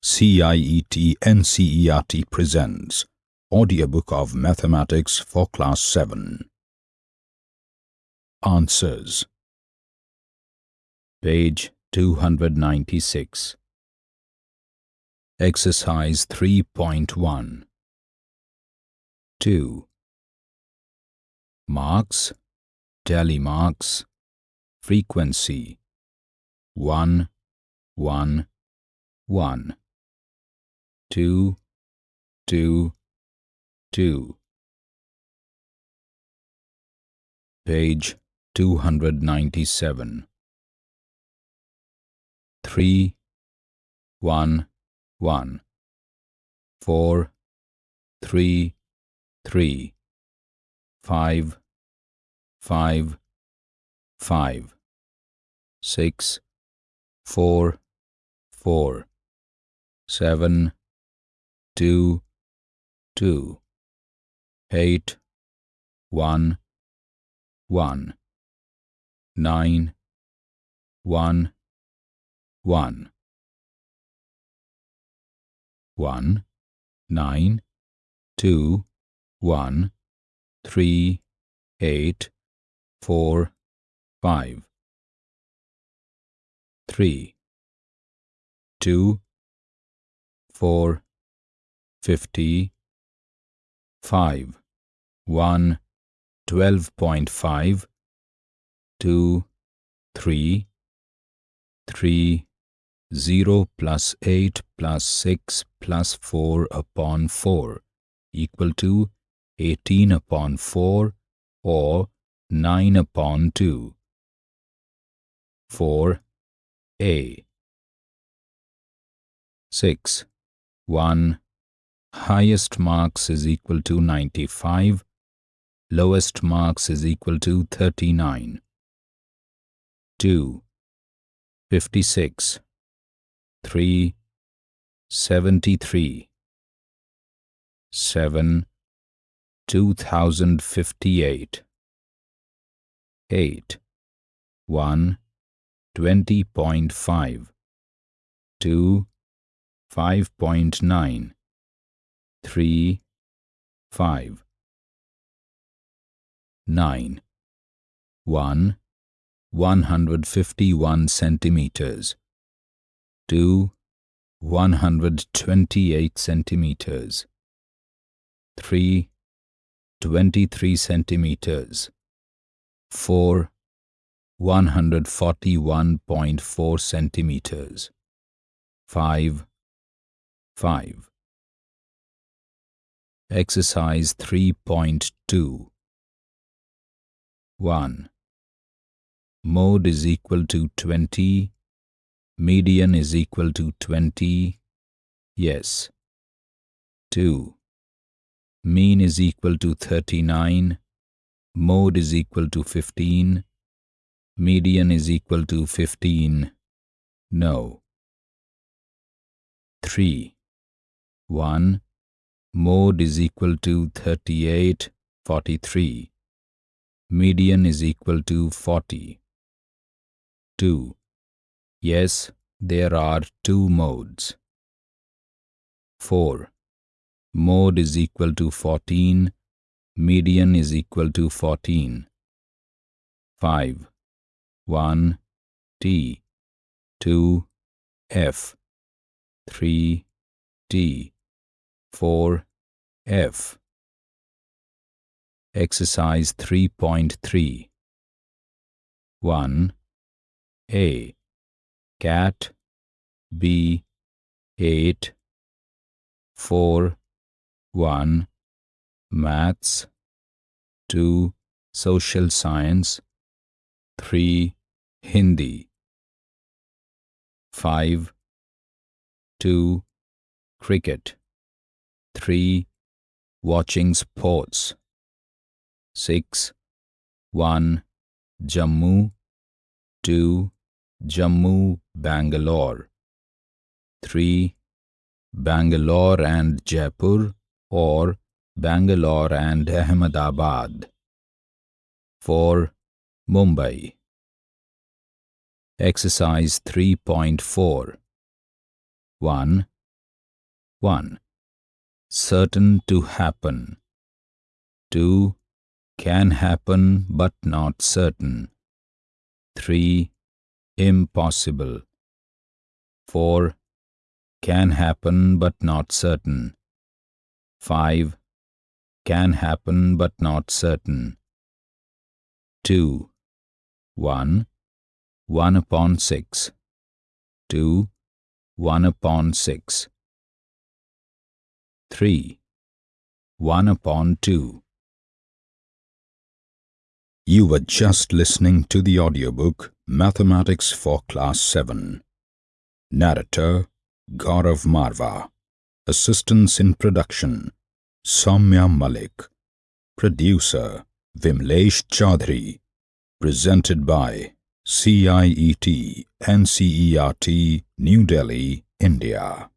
CIET NCERT presents Audiobook of Mathematics for Class 7. Answers. Page 296 Exercise 3.1 2. Marks, tally marks, frequency. 1, 1, 1 two, two, two. Page 297. Three, one, one. Four, three, three. Five, five, five. Six, four, four. Seven, two, two, eight, one, one, nine, one, one, one, nine, two, one, three, eight, four, five, three, two, four, fifty, five, one, twelve point five, two, three, three, zero plus eight plus six plus four upon four equal to eighteen upon four or nine upon two. Four A six 1. Highest marks is equal to 95. Lowest marks is equal to 39. 2. 56. 3. 73. 7. 2058. 8. 1. 20.5. 2. 5.9 3 5 9 1 151 centimeters. 2 128 centimeters. 3 23 centimeters. 4 141.4 centimeters. 5 5. Exercise 3.2 1. Mode is equal to 20. Median is equal to 20. Yes. 2. Mean is equal to 39. Mode is equal to 15. Median is equal to 15. No. 3. 1. Mode is equal to 38, 43. Median is equal to 40. 2. Yes, there are two modes. 4. Mode is equal to 14. Median is equal to 14. 5. 1. T. 2. F. 3. T. 4. F. Exercise 3.3 1. A. Cat B. 8 4. 1. Maths 2. Social Science 3. Hindi 5. 2 cricket 3. Watching sports 6. 1. Jammu 2. Jammu, Bangalore 3. Bangalore and Jaipur or Bangalore and Ahmedabad 4. Mumbai Exercise 3.4 1. 1. Certain to happen. 2. Can happen but not certain. 3. Impossible. 4. Can happen but not certain. 5. Can happen but not certain. 2. 1. 1 upon 6. 2. 1 upon 6. 3. 1 upon 2. You were just listening to the audiobook Mathematics for Class 7. Narrator Gaurav Marva. Assistance in production Soumya Malik. Producer Vimlesh Chaudhary. Presented by CIET NCERT New Delhi, India.